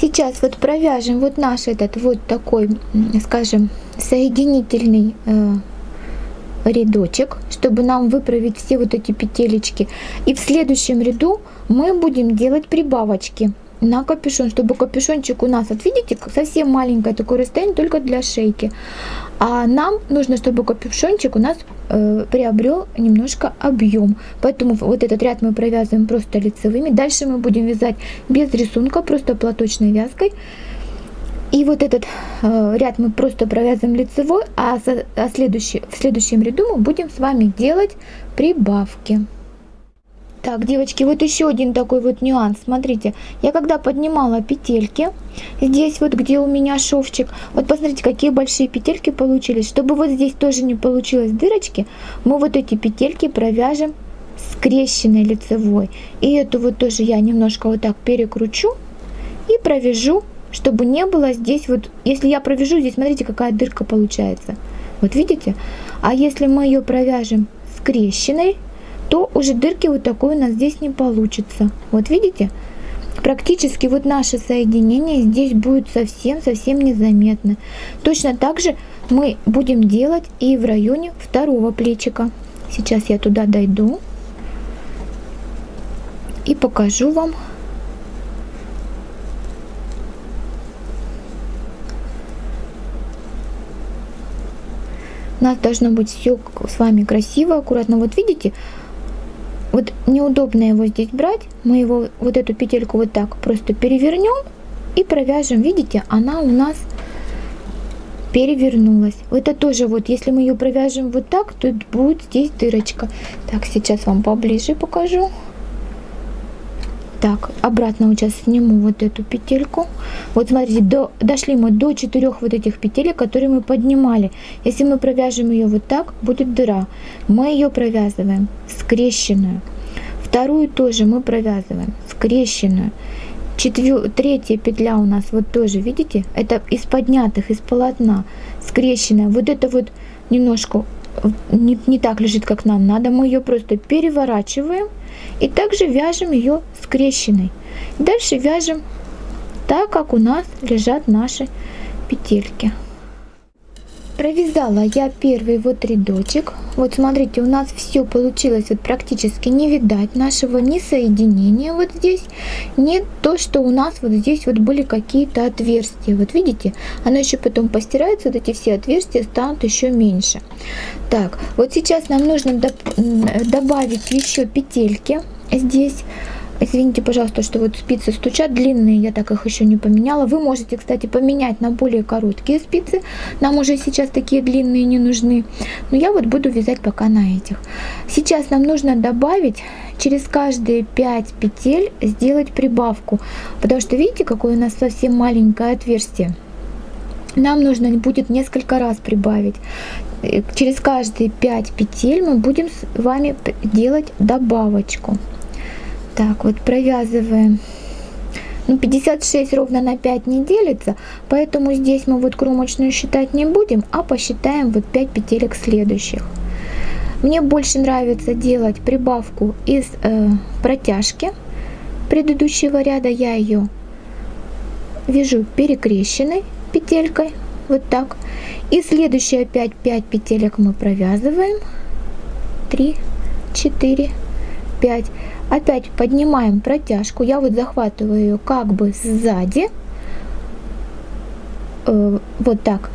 Сейчас вот провяжем вот наш этот вот такой, скажем, соединительный э, рядочек, чтобы нам выправить все вот эти петелечки. И в следующем ряду мы будем делать прибавочки на капюшон, чтобы капюшончик у нас, вот видите, совсем маленькое такое расстояние, только для шейки. А нам нужно, чтобы капюшончик у нас э, приобрел немножко объем. Поэтому вот этот ряд мы провязываем просто лицевыми. Дальше мы будем вязать без рисунка, просто платочной вязкой. И вот этот э, ряд мы просто провязываем лицевой, а, а следующий, в следующем ряду мы будем с вами делать прибавки. Так, девочки, вот еще один такой вот нюанс. Смотрите, я когда поднимала петельки, здесь вот где у меня шовчик, вот посмотрите, какие большие петельки получились. Чтобы вот здесь тоже не получилось дырочки, мы вот эти петельки провяжем скрещенной лицевой. И эту вот тоже я немножко вот так перекручу и провяжу, чтобы не было здесь вот, если я провяжу, здесь смотрите, какая дырка получается. Вот видите? А если мы ее провяжем скрещенной, то уже дырки вот такой у нас здесь не получится. Вот видите? Практически вот наше соединение здесь будет совсем-совсем незаметно. Точно так же мы будем делать и в районе второго плечика. Сейчас я туда дойду и покажу вам. У нас должно быть все с вами красиво, аккуратно. Вот видите, вот неудобно его здесь брать. Мы его, вот эту петельку вот так просто перевернем и провяжем. Видите, она у нас перевернулась. Это тоже вот, если мы ее провяжем вот так, то будет здесь дырочка. Так, сейчас вам поближе покажу. Так, обратно сейчас сниму вот эту петельку. Вот смотрите, до, дошли мы до четырех вот этих петелек, которые мы поднимали. Если мы провяжем ее вот так, будет дыра. Мы ее провязываем скрещенную. Вторую тоже мы провязываем скрещенную. Четвер... Третья петля у нас вот тоже, видите, это из поднятых, из полотна, скрещенная. Вот это вот немножко не, не так лежит, как нам надо. Мы ее просто переворачиваем и также вяжем ее скрещенной. Дальше вяжем так, как у нас лежат наши петельки. Провязала я первый вот рядочек. Вот смотрите, у нас все получилось вот практически не видать нашего ни соединения вот здесь, не то, что у нас вот здесь вот были какие-то отверстия. Вот видите, оно еще потом постирается, вот эти все отверстия станут еще меньше. Так, вот сейчас нам нужно добавить еще петельки здесь. Извините, пожалуйста, что вот спицы стучат длинные, я так их еще не поменяла. Вы можете, кстати, поменять на более короткие спицы. Нам уже сейчас такие длинные не нужны. Но я вот буду вязать пока на этих. Сейчас нам нужно добавить через каждые 5 петель сделать прибавку. Потому что видите, какое у нас совсем маленькое отверстие. Нам нужно будет несколько раз прибавить. Э, через каждые 5 петель мы будем с вами делать добавочку. Так, вот провязываем. Ну, 56 ровно на 5 не делится, поэтому здесь мы вот кромочную считать не будем, а посчитаем вот 5 петелек следующих. Мне больше нравится делать прибавку из э, протяжки предыдущего ряда. Я ее вяжу перекрещенной петелькой, вот так. И следующие опять 5 петелек мы провязываем. 3, 4, 5. Опять поднимаем протяжку. Я вот захватываю ее как бы сзади. Э, вот так.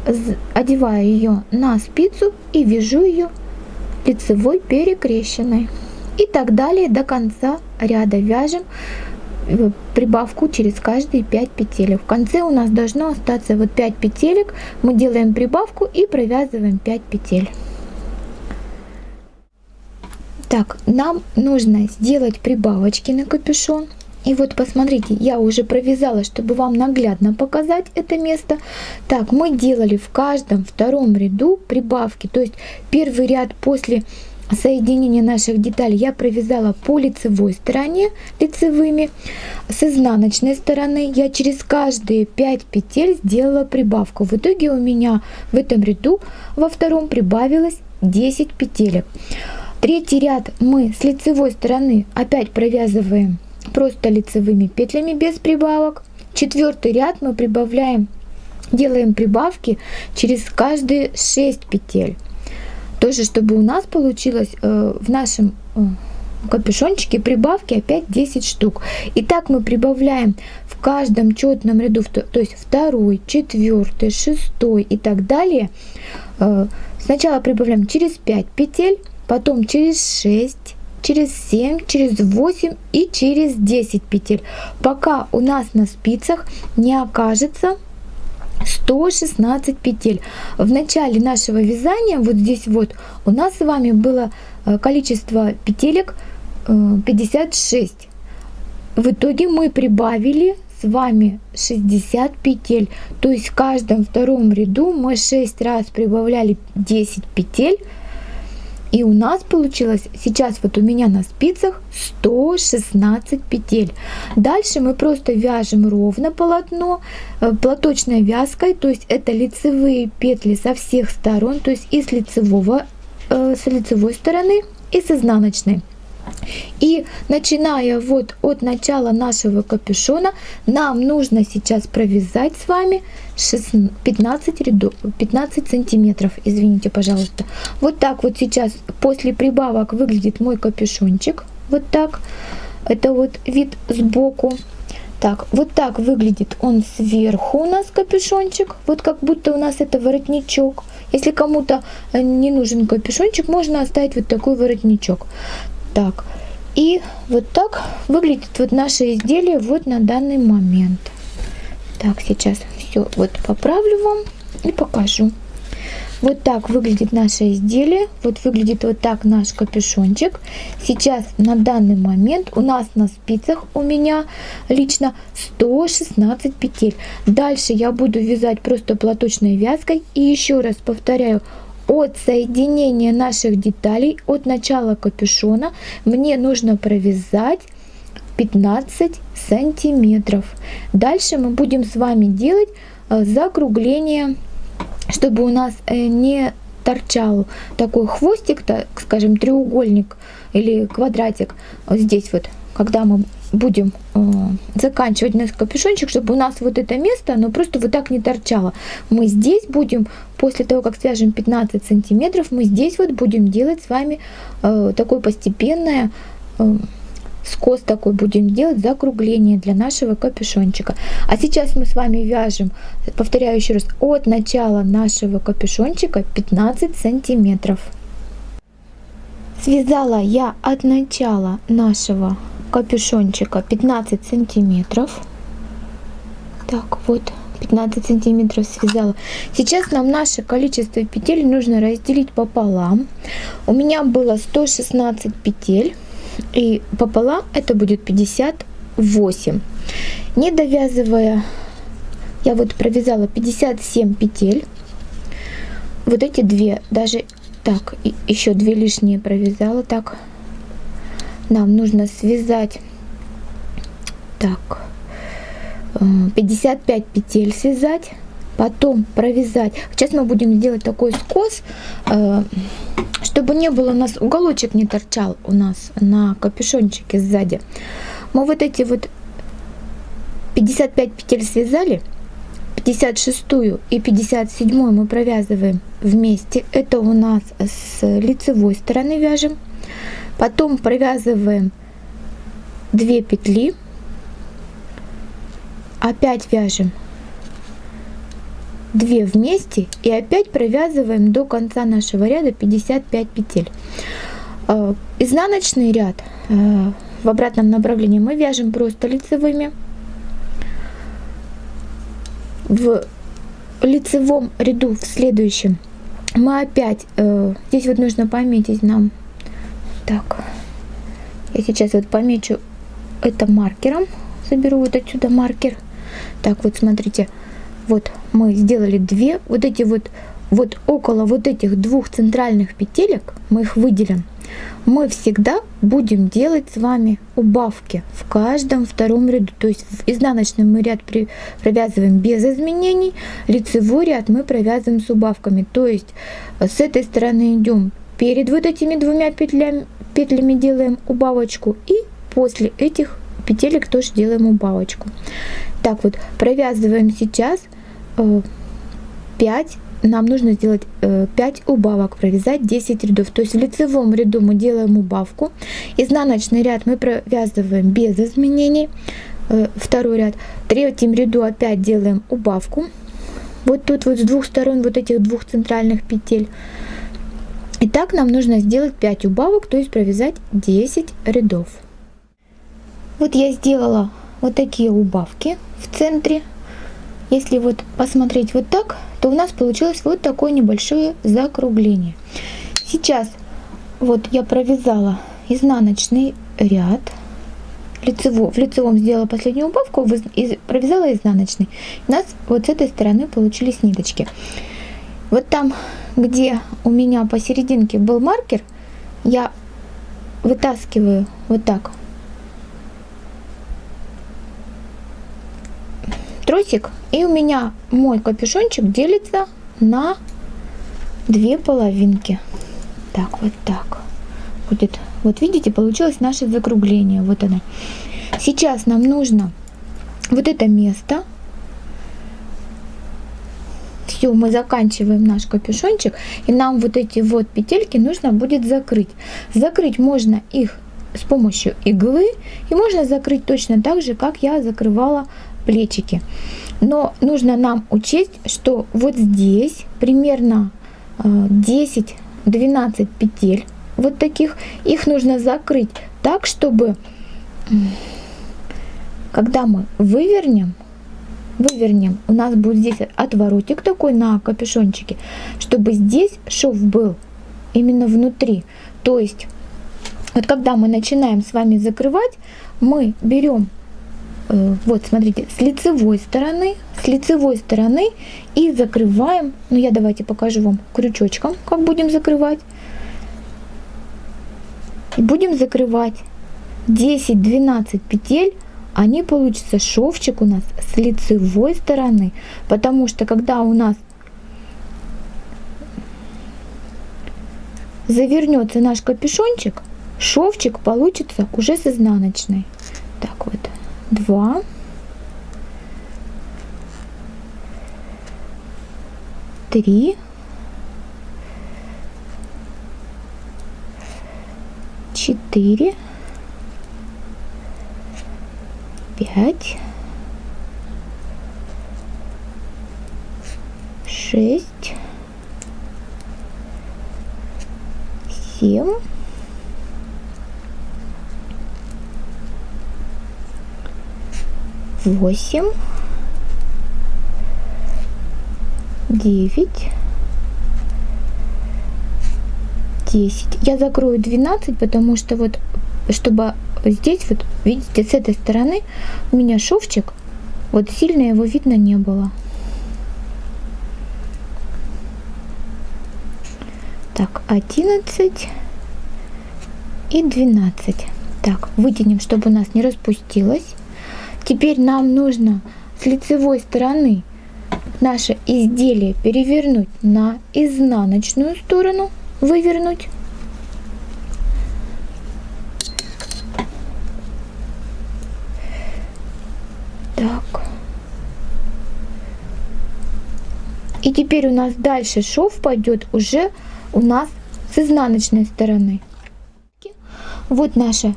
Одеваю ее на спицу и вяжу ее лицевой перекрещенной. И так далее до конца ряда вяжем прибавку через каждые 5 петелек. В конце у нас должно остаться вот 5 петелек. Мы делаем прибавку и провязываем 5 петель. Так, нам нужно сделать прибавочки на капюшон. И вот посмотрите, я уже провязала, чтобы вам наглядно показать это место. Так, мы делали в каждом втором ряду прибавки. То есть первый ряд после соединения наших деталей я провязала по лицевой стороне лицевыми. С изнаночной стороны я через каждые 5 петель сделала прибавку. В итоге у меня в этом ряду во втором прибавилось 10 петелек. Третий ряд мы с лицевой стороны опять провязываем просто лицевыми петлями без прибавок. четвертый ряд мы прибавляем, делаем прибавки через каждые 6 петель. Тоже, чтобы у нас получилось э, в нашем э, капюшончике прибавки опять 10 штук. И так мы прибавляем в каждом четном ряду, то есть второй, четвертый, шестой и так далее. Э, сначала прибавляем через 5 петель, потом через 6, через 7, через 8 и через 10 петель, пока у нас на спицах не окажется 116 петель. В начале нашего вязания, вот здесь вот, у нас с вами было э, количество петелек 56. Э, в итоге мы прибавили с вами 60 петель. То есть в каждом втором ряду мы 6 раз прибавляли 10 петель. И у нас получилось сейчас вот у меня на спицах 116 петель. Дальше мы просто вяжем ровно полотно э, платочной вязкой, то есть это лицевые петли со всех сторон, то есть и с, лицевого, э, с лицевой стороны, и с изнаночной. И начиная вот от начала нашего капюшона, нам нужно сейчас провязать с вами 15 рядов, 15 сантиметров, извините, пожалуйста. Вот так вот сейчас после прибавок выглядит мой капюшончик. Вот так. Это вот вид сбоку. Так, вот так выглядит он сверху у нас капюшончик. Вот как будто у нас это воротничок. Если кому-то не нужен капюшончик, можно оставить вот такой воротничок. Так, и вот так выглядит вот наше изделие вот на данный момент. Так, сейчас все вот поправлю вам и покажу. Вот так выглядит наше изделие. Вот выглядит вот так наш капюшончик. Сейчас на данный момент у нас на спицах у меня лично 116 петель. Дальше я буду вязать просто платочной вязкой. И еще раз повторяю, от соединения наших деталей, от начала капюшона, мне нужно провязать 15 сантиметров. Дальше мы будем с вами делать э, закругление, чтобы у нас э, не торчал такой хвостик, так скажем, треугольник или квадратик вот здесь вот, когда мы будем э, заканчивать наш капюшончик, чтобы у нас вот это место, оно просто вот так не торчало. Мы здесь будем, после того, как свяжем 15 сантиметров, мы здесь вот будем делать с вами э, такое постепенное э, скос такой будем делать закругление для нашего капюшончика. А сейчас мы с вами вяжем, повторяю еще раз, от начала нашего капюшончика 15 сантиметров. Связала я от начала нашего капюшончика 15 сантиметров. Так, вот 15 сантиметров связала. Сейчас нам наше количество петель нужно разделить пополам. У меня было 116 петель. И пополам это будет 58. Не довязывая, я вот провязала 57 петель. Вот эти две, даже так, еще две лишние провязала. Так, нам нужно связать так 55 э, петель связать потом провязать. Сейчас мы будем делать такой скос э, чтобы не было у нас уголочек не торчал у нас на капюшончике сзади. Мы вот эти вот 55 петель связали 56 и 57 мы провязываем вместе. Это у нас с лицевой стороны вяжем Потом провязываем 2 петли. Опять вяжем 2 вместе и опять провязываем до конца нашего ряда 55 петель. Э, изнаночный ряд э, в обратном направлении мы вяжем просто лицевыми. В лицевом ряду в следующем мы опять, э, здесь вот нужно пометить нам так, я сейчас вот помечу это маркером. Заберу вот отсюда маркер. Так, вот смотрите, вот мы сделали две, вот эти вот, вот около вот этих двух центральных петелек, мы их выделим. Мы всегда будем делать с вами убавки в каждом втором ряду. То есть в изнаночный мы ряд при, провязываем без изменений, лицевой ряд мы провязываем с убавками. То есть с этой стороны идем перед вот этими двумя петлями, петлями делаем убавочку и после этих петелек тоже делаем убавочку. Так вот, провязываем сейчас 5 нам нужно сделать 5 убавок, провязать 10 рядов. То есть в лицевом ряду мы делаем убавку, изнаночный ряд мы провязываем без изменений, второй ряд, в третьем ряду опять делаем убавку, вот тут вот с двух сторон вот этих двух центральных петель. И так нам нужно сделать 5 убавок, то есть провязать 10 рядов. Вот я сделала вот такие убавки в центре. Если вот посмотреть вот так, то у нас получилось вот такое небольшое закругление. Сейчас вот я провязала изнаночный ряд лицево, в лицевом сделала последнюю убавку, провязала изнаночный. У нас вот с этой стороны получились ниточки. Вот там, где у меня посерединке был маркер, я вытаскиваю вот так тросик, и у меня мой капюшончик делится на две половинки. Так, вот так будет. Вот видите, получилось наше закругление. Вот оно. Сейчас нам нужно вот это место. Все, мы заканчиваем наш капюшончик. И нам вот эти вот петельки нужно будет закрыть. Закрыть можно их с помощью иглы. И можно закрыть точно так же, как я закрывала плечики. Но нужно нам учесть, что вот здесь примерно 10-12 э, петель вот таких, их нужно закрыть так, чтобы когда мы вывернем, вывернем, у нас будет здесь отворотик такой на капюшончике, чтобы здесь шов был именно внутри. То есть, вот когда мы начинаем с вами закрывать, мы берем, э, вот смотрите, с лицевой стороны, с лицевой стороны и закрываем, ну я давайте покажу вам крючочком, как будем закрывать. Будем закрывать 10-12 петель, они получится шовчик у нас с лицевой стороны, потому что когда у нас завернется наш капюшончик, шовчик получится уже с изнаночной. Так вот, два. Три. четыре, пять, шесть, семь, восемь, девять, 10. Я закрою 12, потому что вот, чтобы здесь вот, видите, с этой стороны у меня шовчик, вот сильно его видно не было. Так, 11 и 12. Так, вытянем, чтобы у нас не распустилось. Теперь нам нужно с лицевой стороны наше изделие перевернуть на изнаночную сторону вывернуть. Так. И теперь у нас дальше шов пойдет уже у нас с изнаночной стороны. Вот наша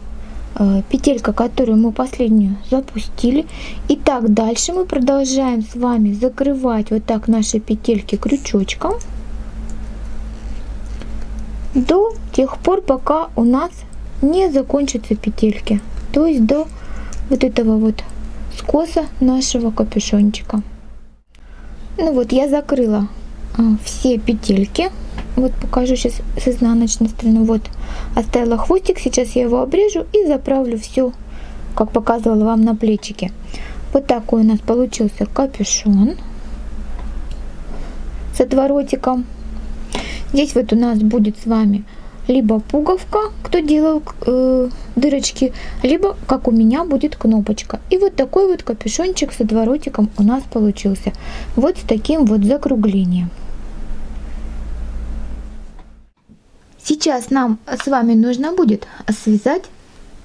э, петелька, которую мы последнюю запустили. И так дальше мы продолжаем с вами закрывать вот так наши петельки крючочком до тех пор, пока у нас не закончатся петельки. То есть до вот этого вот скоса нашего капюшончика. Ну вот я закрыла а, все петельки. Вот покажу сейчас с изнаночной стороны. Вот оставила хвостик. Сейчас я его обрежу и заправлю все, как показывала вам на плечике. Вот такой у нас получился капюшон с отворотиком. Здесь вот у нас будет с вами либо пуговка, кто делал э, дырочки, либо, как у меня, будет кнопочка. И вот такой вот капюшончик с отворотиком у нас получился. Вот с таким вот закруглением. Сейчас нам с вами нужно будет связать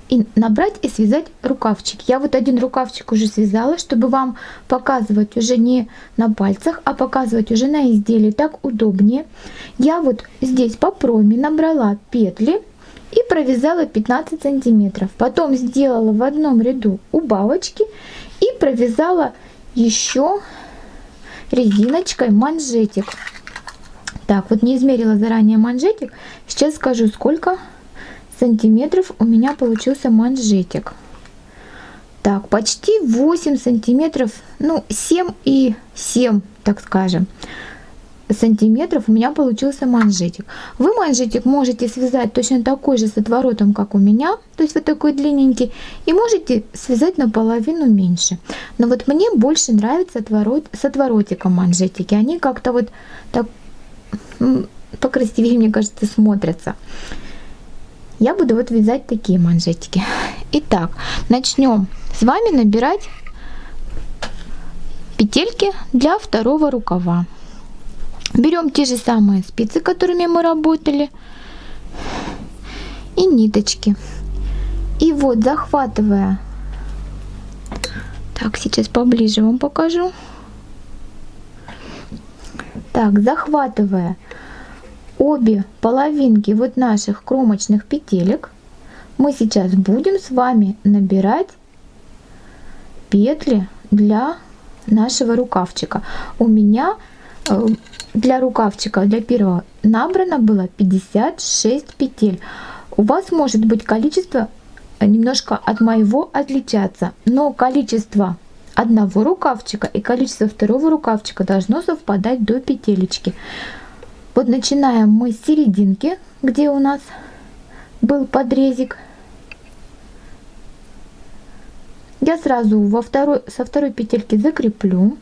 и набрать и связать рукавчик. Я вот один рукавчик уже связала, чтобы вам показывать уже не на пальцах, а показывать уже на изделии. Так удобнее. Я вот здесь по проме набрала петли и провязала 15 сантиметров. Потом сделала в одном ряду убавочки и провязала еще резиночкой манжетик. Так, вот не измерила заранее манжетик. Сейчас скажу, сколько сантиметров у меня получился манжетик. Так, почти 8 сантиметров, ну 7 и 7, так скажем, сантиметров у меня получился манжетик. Вы манжетик можете связать точно такой же с отворотом, как у меня, то есть вот такой длинненький, и можете связать наполовину меньше. Но вот мне больше нравится отворот, с отворотиком манжетики, они как-то вот так покрасивее, мне кажется, смотрятся я буду вот вязать такие манжетики. Итак, начнем с вами набирать петельки для второго рукава. Берем те же самые спицы, которыми мы работали, и ниточки. И вот захватывая, так, сейчас поближе вам покажу. Так, захватывая обе половинки вот наших кромочных петелек мы сейчас будем с вами набирать петли для нашего рукавчика. У меня э, для рукавчика, для первого набрано было 56 петель. У вас может быть количество немножко от моего отличаться, но количество одного рукавчика и количество второго рукавчика должно совпадать до петелечки. Вот начинаем мы с серединки, где у нас был подрезик. Я сразу во второй, со второй петельки закреплю.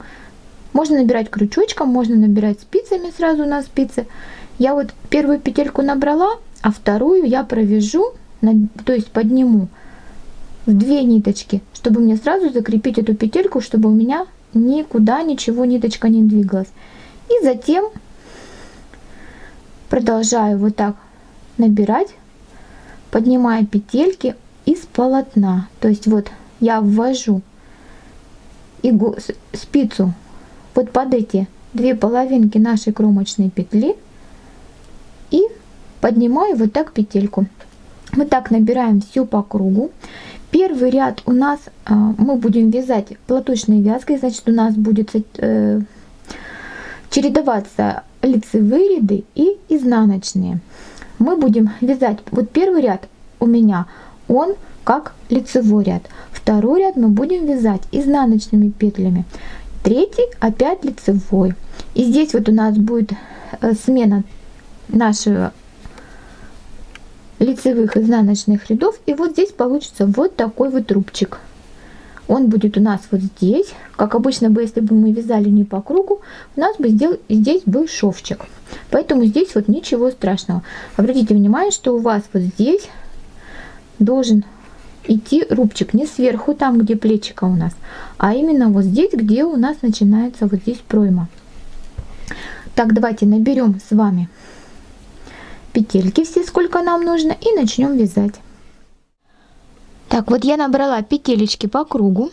Можно набирать крючочком, можно набирать спицами сразу на спицы. Я вот первую петельку набрала, а вторую я провяжу, то есть подниму в две ниточки, чтобы мне сразу закрепить эту петельку, чтобы у меня никуда ничего ниточка не двигалась. И затем продолжаю вот так набирать, поднимая петельки из полотна. То есть вот я ввожу игу, спицу вот под эти две половинки нашей кромочной петли и поднимаю вот так петельку. Мы так набираем всю по кругу. Первый ряд у нас а, мы будем вязать платочной вязкой, значит у нас будет э, чередоваться лицевые ряды и изнаночные. Мы будем вязать, вот первый ряд у меня, он как лицевой ряд. Второй ряд мы будем вязать изнаночными петлями. Третий опять лицевой. И здесь вот у нас будет э, смена нашего лицевых изнаночных рядов. И вот здесь получится вот такой вот рубчик он будет у нас вот здесь. Как обычно бы, если бы мы вязали не по кругу, у нас бы здесь был шовчик. Поэтому здесь вот ничего страшного. Обратите внимание, что у вас вот здесь должен идти рубчик не сверху, там где плечика у нас, а именно вот здесь, где у нас начинается вот здесь пройма. Так, давайте наберем с вами петельки все, сколько нам нужно, и начнем вязать. Так, вот я набрала петелечки по кругу.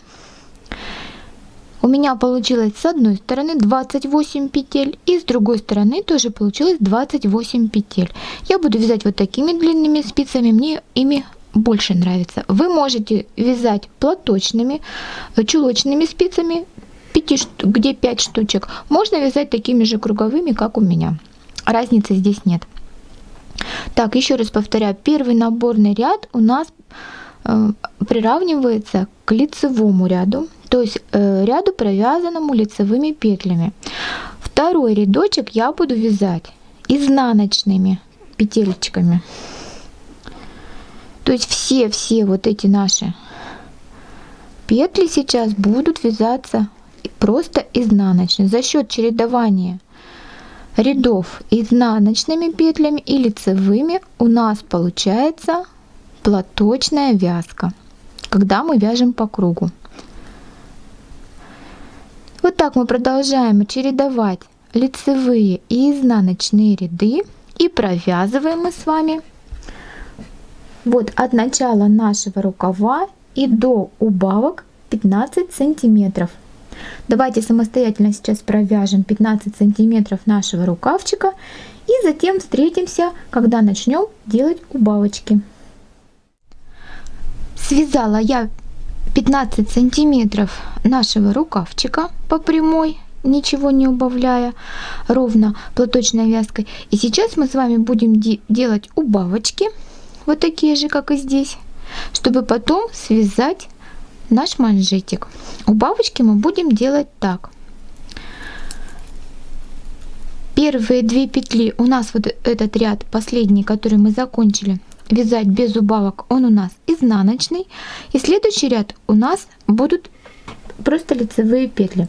У меня получилось с одной стороны 28 петель и с другой стороны тоже получилось 28 петель. Я буду вязать вот такими длинными спицами, мне ими больше нравится. Вы можете вязать платочными, чулочными спицами, 5, где 5 штучек. Можно вязать такими же круговыми, как у меня. Разницы здесь нет. Так, еще раз повторяю, первый наборный ряд у нас Э, приравнивается к лицевому ряду, то есть э, ряду, провязанному лицевыми петлями. Второй рядочек я буду вязать изнаночными петелечками. То есть все-все вот эти наши петли сейчас будут вязаться просто изнаночные. За счет чередования рядов изнаночными петлями и лицевыми у нас получается платочная вязка, когда мы вяжем по кругу. Вот так мы продолжаем чередовать лицевые и изнаночные ряды и провязываем мы с вами вот от начала нашего рукава и до убавок 15 сантиметров. Давайте самостоятельно сейчас провяжем 15 сантиметров нашего рукавчика и затем встретимся, когда начнем делать убавочки. Связала я 15 сантиметров нашего рукавчика по прямой, ничего не убавляя, ровно платочной вязкой. И сейчас мы с вами будем де делать убавочки, вот такие же, как и здесь, чтобы потом связать наш манжетик. Убавочки мы будем делать так. Первые две петли у нас вот этот ряд последний, который мы закончили вязать без убавок, он у нас изнаночный. И следующий ряд у нас будут просто лицевые петли.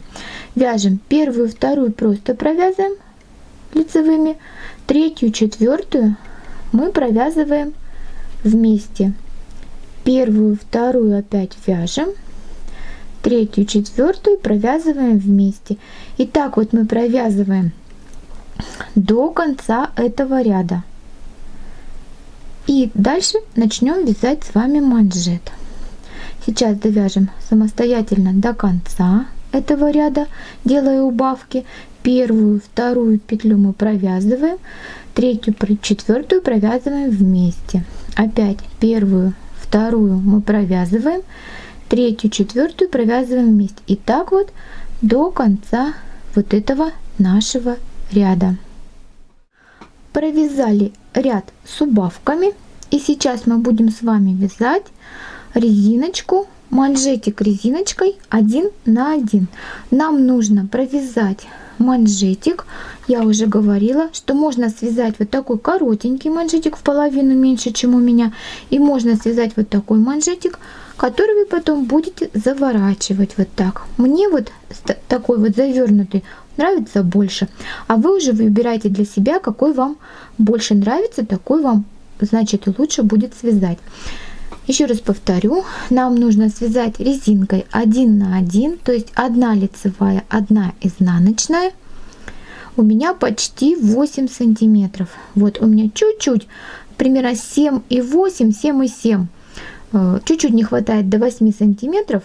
Вяжем первую, вторую просто провязываем лицевыми, третью, четвертую мы провязываем вместе. Первую, вторую опять вяжем, третью, четвертую провязываем вместе. И так вот мы провязываем до конца этого ряда. И дальше начнем вязать с вами манжет. Сейчас довяжем самостоятельно до конца этого ряда, делая убавки. Первую, вторую петлю мы провязываем, третью, четвертую провязываем вместе. Опять первую, вторую мы провязываем, третью, четвертую провязываем вместе. И так вот до конца вот этого нашего ряда. Провязали ряд с убавками. И сейчас мы будем с вами вязать резиночку, манжетик резиночкой один на один. Нам нужно провязать манжетик. Я уже говорила, что можно связать вот такой коротенький манжетик в половину меньше, чем у меня. И можно связать вот такой манжетик, который вы потом будете заворачивать вот так. Мне вот такой вот завернутый нравится больше. А вы уже выбираете для себя, какой вам больше нравится, такой вам, значит, лучше будет связать. Еще раз повторю, нам нужно связать резинкой 1 на 1, то есть одна лицевая, одна изнаночная. У меня почти 8 сантиметров. Вот у меня чуть-чуть, примерно 7 и 8, 7 и 7. Э, чуть-чуть не хватает до 8 сантиметров.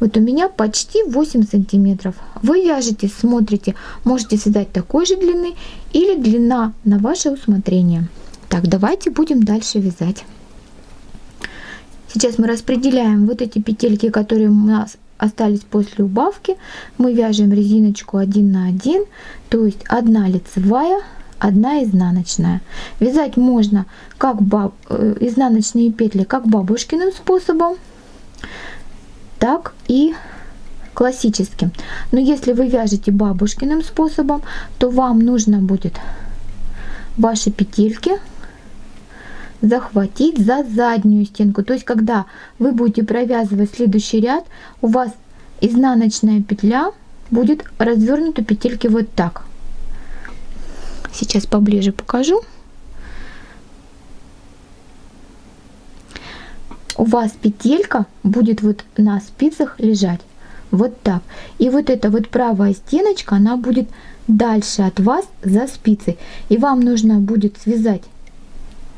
Вот у меня почти 8 сантиметров. Вы вяжете, смотрите, можете связать такой же длины или длина на ваше усмотрение. Так, давайте будем дальше вязать. Сейчас мы распределяем вот эти петельки, которые у нас остались после убавки. Мы вяжем резиночку 1 на 1, то есть одна лицевая, одна изнаночная. Вязать можно как баб, э, изнаночные петли как бабушкиным способом, так и классическим. Но если вы вяжете бабушкиным способом, то вам нужно будет ваши петельки захватить за заднюю стенку. То есть, когда вы будете провязывать следующий ряд, у вас изнаночная петля будет развернута петельки вот так. Сейчас поближе покажу. У вас петелька будет вот на спицах лежать вот так. И вот эта вот правая стеночка, она будет дальше от вас за спицей. И вам нужно будет связать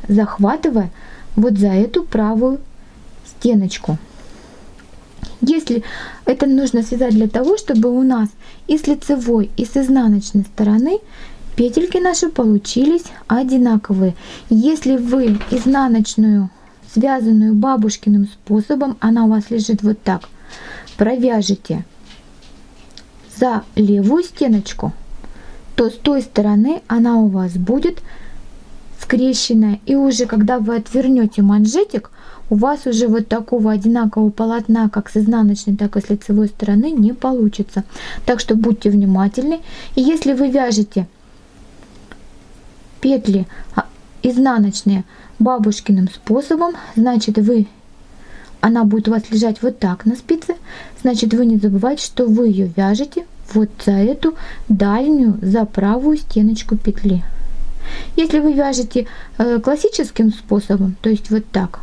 захватывая вот за эту правую стеночку. Если это нужно связать для того, чтобы у нас и с лицевой, и с изнаночной стороны петельки наши получились одинаковые. Если вы изнаночную, связанную бабушкиным способом, она у вас лежит вот так, провяжете за левую стеночку, то с той стороны она у вас будет скрещенная. И уже когда вы отвернете манжетик, у вас уже вот такого одинакового полотна, как с изнаночной, так и с лицевой стороны, не получится. Так что будьте внимательны. И если вы вяжете петли а, изнаночные бабушкиным способом, значит вы она будет у вас лежать вот так на спице, значит вы не забывайте, что вы ее вяжете вот за эту дальнюю, за правую стеночку петли. Если вы вяжете э, классическим способом, то есть вот так,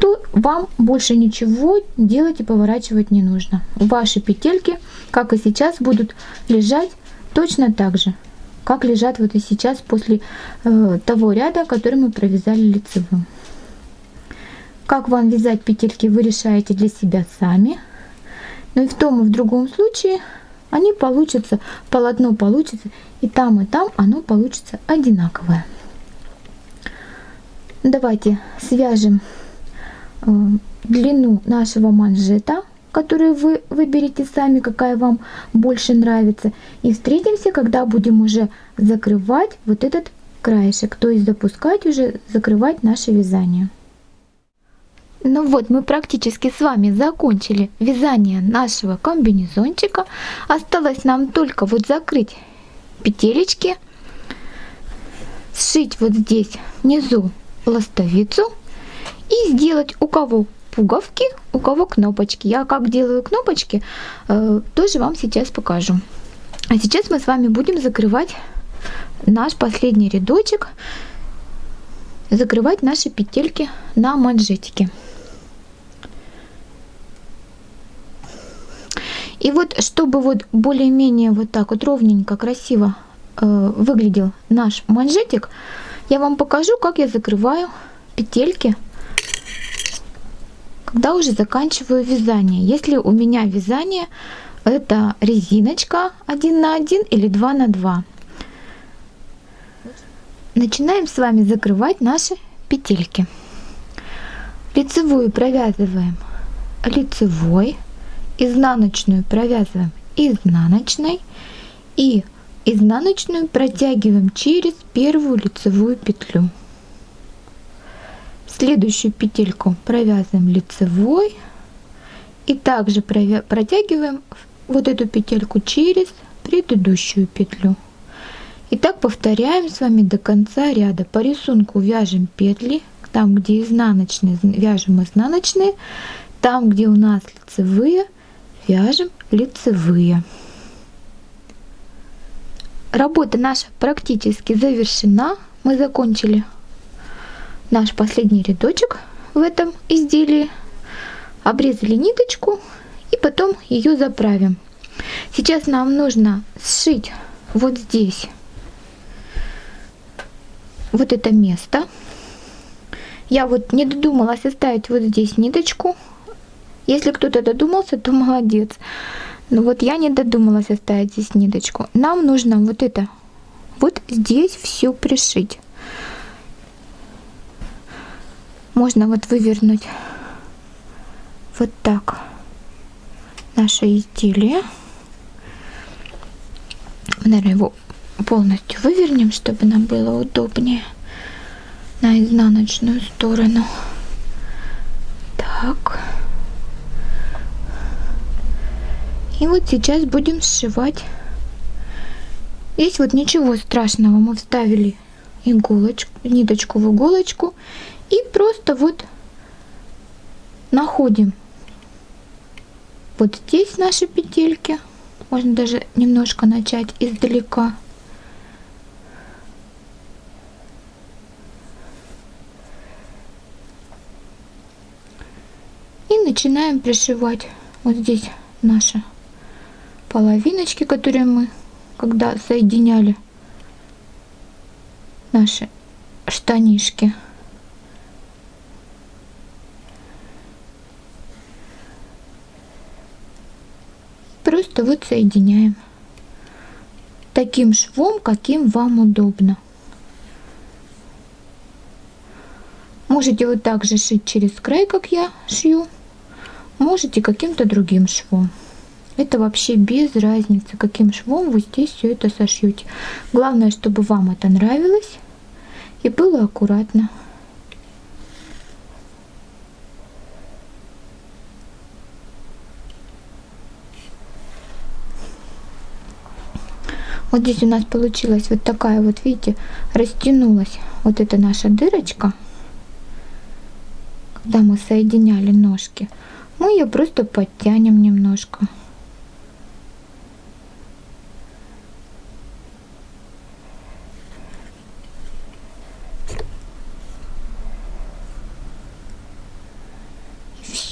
то вам больше ничего делать и поворачивать не нужно. Ваши петельки, как и сейчас, будут лежать точно так же, как лежат вот и сейчас после э, того ряда, который мы провязали лицевым. Как вам вязать петельки, вы решаете для себя сами. Но и в том, и в другом случае они получатся, полотно получится, и там, и там оно получится одинаковое. Давайте свяжем э, длину нашего манжета, которую вы выберете сами, какая вам больше нравится. И встретимся, когда будем уже закрывать вот этот краешек, то есть запускать уже, закрывать наше вязание. Ну вот, мы практически с вами закончили вязание нашего комбинезончика. Осталось нам только вот закрыть петелечки, сшить вот здесь внизу ластовицу и сделать у кого пуговки, у кого кнопочки. Я как делаю кнопочки, э, тоже вам сейчас покажу. А сейчас мы с вами будем закрывать наш последний рядочек, закрывать наши петельки на манжетике. И вот, чтобы вот более-менее вот так вот ровненько, красиво э, выглядел наш манжетик, я вам покажу, как я закрываю петельки, когда уже заканчиваю вязание. Если у меня вязание, это резиночка 1 на 1 или 2 на 2. Начинаем с вами закрывать наши петельки. Лицевую провязываем лицевой изнаночную провязываем изнаночной и изнаночную протягиваем через первую лицевую петлю. Следующую петельку провязываем лицевой и также протягиваем вот эту петельку через предыдущую петлю. И так повторяем с вами до конца ряда. По рисунку вяжем петли, там где изнаночные вяжем изнаночные, там где у нас лицевые вяжем лицевые. Работа наша практически завершена. Мы закончили наш последний рядочек в этом изделии. Обрезали ниточку и потом ее заправим. Сейчас нам нужно сшить вот здесь вот это место. Я вот не додумалась оставить вот здесь ниточку если кто-то додумался, то молодец. Но вот я не додумалась оставить здесь ниточку. Нам нужно вот это, вот здесь все пришить. Можно вот вывернуть вот так наше изделие. Наверное, его полностью вывернем, чтобы нам было удобнее на изнаночную сторону. Так. И вот сейчас будем сшивать. Здесь вот ничего страшного. Мы вставили иголочку, ниточку в иголочку и просто вот находим вот здесь наши петельки. Можно даже немножко начать издалека. И начинаем пришивать вот здесь наша половиночки, которые мы когда соединяли наши штанишки. Просто вот соединяем таким швом, каким вам удобно. Можете вот так же шить через край, как я шью. Можете каким-то другим швом. Это вообще без разницы, каким швом вы здесь все это сошьете. Главное, чтобы вам это нравилось и было аккуратно. Вот здесь у нас получилась вот такая вот, видите, растянулась вот эта наша дырочка, когда мы соединяли ножки. Мы ее просто подтянем немножко.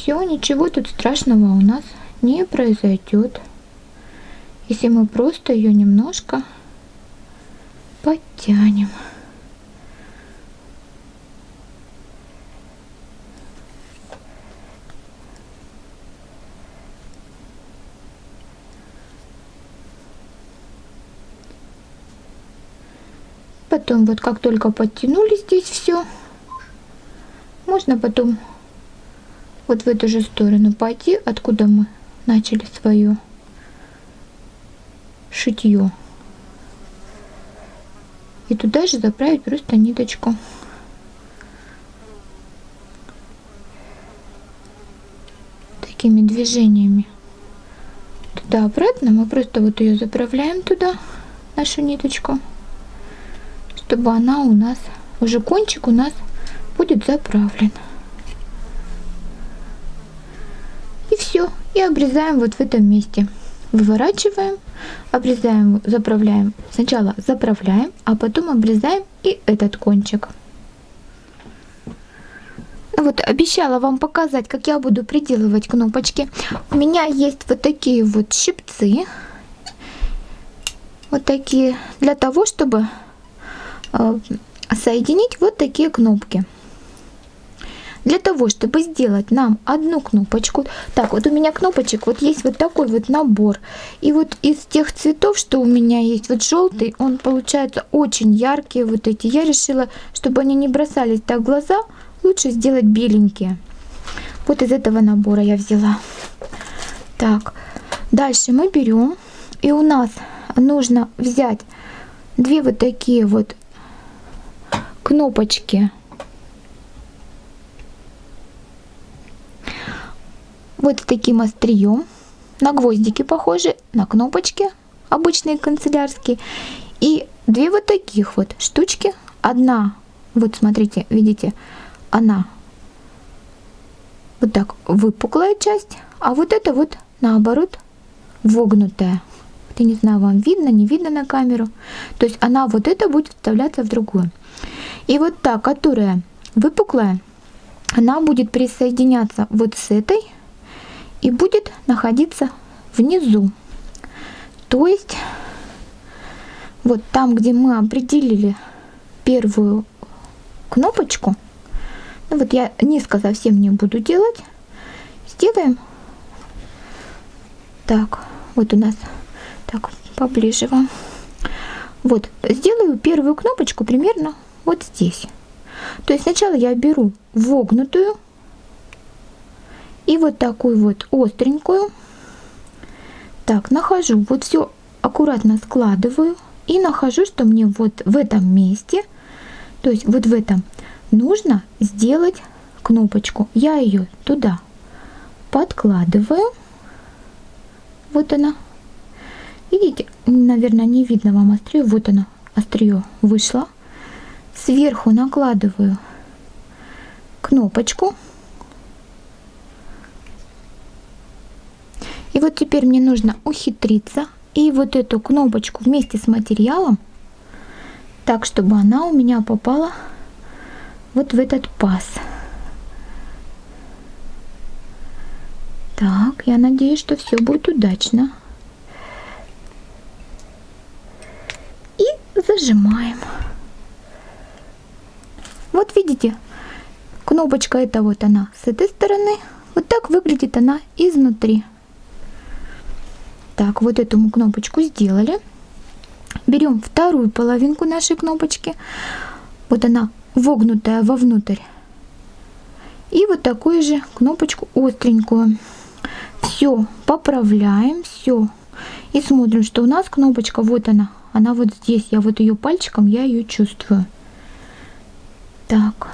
все, ничего тут страшного у нас не произойдет если мы просто ее немножко подтянем. Потом вот как только подтянули здесь все, можно потом вот в эту же сторону пойти, откуда мы начали свое шитье. И туда же заправить просто ниточку. Такими движениями. Туда-обратно мы просто вот ее заправляем туда, нашу ниточку, чтобы она у нас, уже кончик у нас будет заправлен. И все. И обрезаем вот в этом месте. Выворачиваем, обрезаем, заправляем. Сначала заправляем, а потом обрезаем и этот кончик. Вот обещала вам показать, как я буду приделывать кнопочки. У меня есть вот такие вот щипцы. Вот такие, для того, чтобы э, соединить вот такие кнопки. Для того, чтобы сделать нам одну кнопочку, так, вот у меня кнопочек, вот есть вот такой вот набор. И вот из тех цветов, что у меня есть, вот желтый, он получается очень яркие вот эти. Я решила, чтобы они не бросались так в глаза, лучше сделать беленькие. Вот из этого набора я взяла. Так, дальше мы берем, и у нас нужно взять две вот такие вот кнопочки вот таким острием. На гвоздики похожи, на кнопочки обычные канцелярские. И две вот таких вот штучки. Одна, вот смотрите, видите, она вот так выпуклая часть, а вот это вот наоборот вогнутая. Я не знаю, вам видно, не видно на камеру. То есть она вот это будет вставляться в другую. И вот та, которая выпуклая, она будет присоединяться вот с этой и будет находиться внизу. То есть вот там, где мы определили первую кнопочку, ну вот я низко совсем не буду делать, сделаем так, вот у нас так поближе вам. Вот, сделаю первую кнопочку примерно вот здесь. То есть сначала я беру вогнутую и вот такую вот остренькую. Так, нахожу, вот все аккуратно складываю и нахожу, что мне вот в этом месте, то есть вот в этом, нужно сделать кнопочку. Я ее туда подкладываю. Вот она. Видите, наверное, не видно вам острие. Вот она, острие вышло. Сверху накладываю кнопочку. И вот теперь мне нужно ухитриться и вот эту кнопочку вместе с материалом, так, чтобы она у меня попала вот в этот паз. Так, я надеюсь, что все будет удачно. И зажимаем. Вот видите, кнопочка это вот она с этой стороны. Вот так выглядит она изнутри. Так, вот эту кнопочку сделали. Берем вторую половинку нашей кнопочки. Вот она вогнутая вовнутрь. И вот такую же кнопочку остренькую. Все, поправляем, все. И смотрим, что у нас кнопочка, вот она. Она вот здесь, я вот ее пальчиком, я ее чувствую. Так,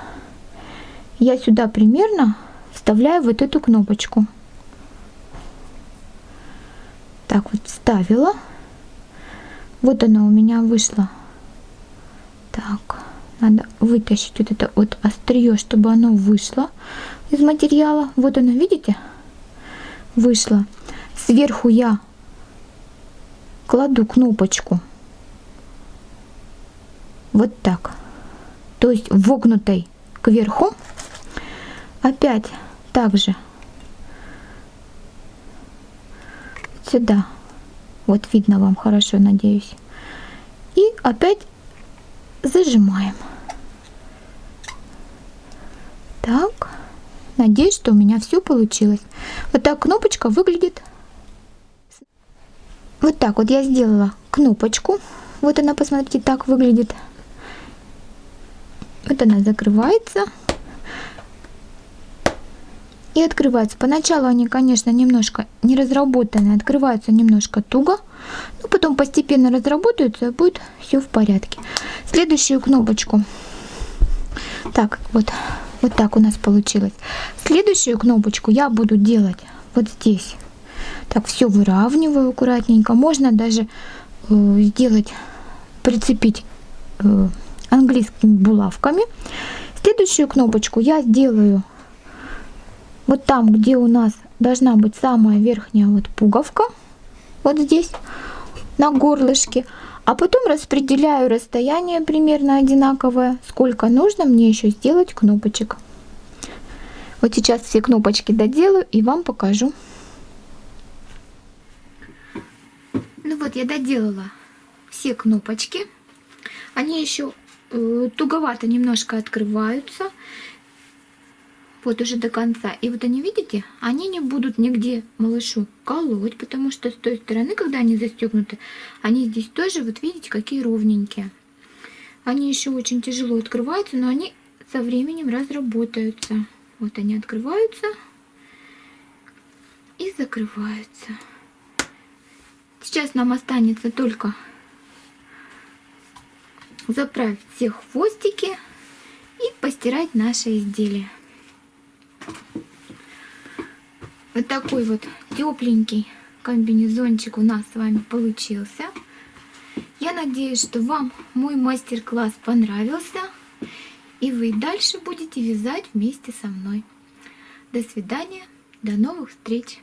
я сюда примерно вставляю вот эту кнопочку так вот вставила. Вот она у меня вышла. Так, надо вытащить вот это вот острие, чтобы оно вышло из материала. Вот оно, видите? Вышло. Сверху я кладу кнопочку. Вот так. То есть вогнутой кверху. Опять также сюда. Вот видно вам хорошо, надеюсь. И опять зажимаем. Так, надеюсь, что у меня все получилось. Вот так кнопочка выглядит. Вот так вот я сделала кнопочку. Вот она, посмотрите, так выглядит. Вот она закрывается и открывается. Поначалу они, конечно, немножко не разработанные, открываются немножко туго, но потом постепенно разработаются, и будет все в порядке. Следующую кнопочку. Так, вот, вот так у нас получилось. Следующую кнопочку я буду делать вот здесь. Так, все выравниваю аккуратненько. Можно даже э, сделать, прицепить э, английскими булавками. Следующую кнопочку я сделаю вот там, где у нас должна быть самая верхняя вот пуговка, вот здесь, на горлышке. А потом распределяю расстояние примерно одинаковое, сколько нужно мне еще сделать кнопочек. Вот сейчас все кнопочки доделаю и вам покажу. Ну вот я доделала все кнопочки. Они еще э, туговато немножко открываются вот уже до конца. И вот они, видите, они не будут нигде малышу колоть, потому что с той стороны, когда они застегнуты, они здесь тоже, вот видите, какие ровненькие. Они еще очень тяжело открываются, но они со временем разработаются. Вот они открываются и закрываются. Сейчас нам останется только заправить все хвостики и постирать наше изделие. Вот такой вот тепленький комбинезончик у нас с вами получился. Я надеюсь, что вам мой мастер-класс понравился. И вы дальше будете вязать вместе со мной. До свидания, до новых встреч!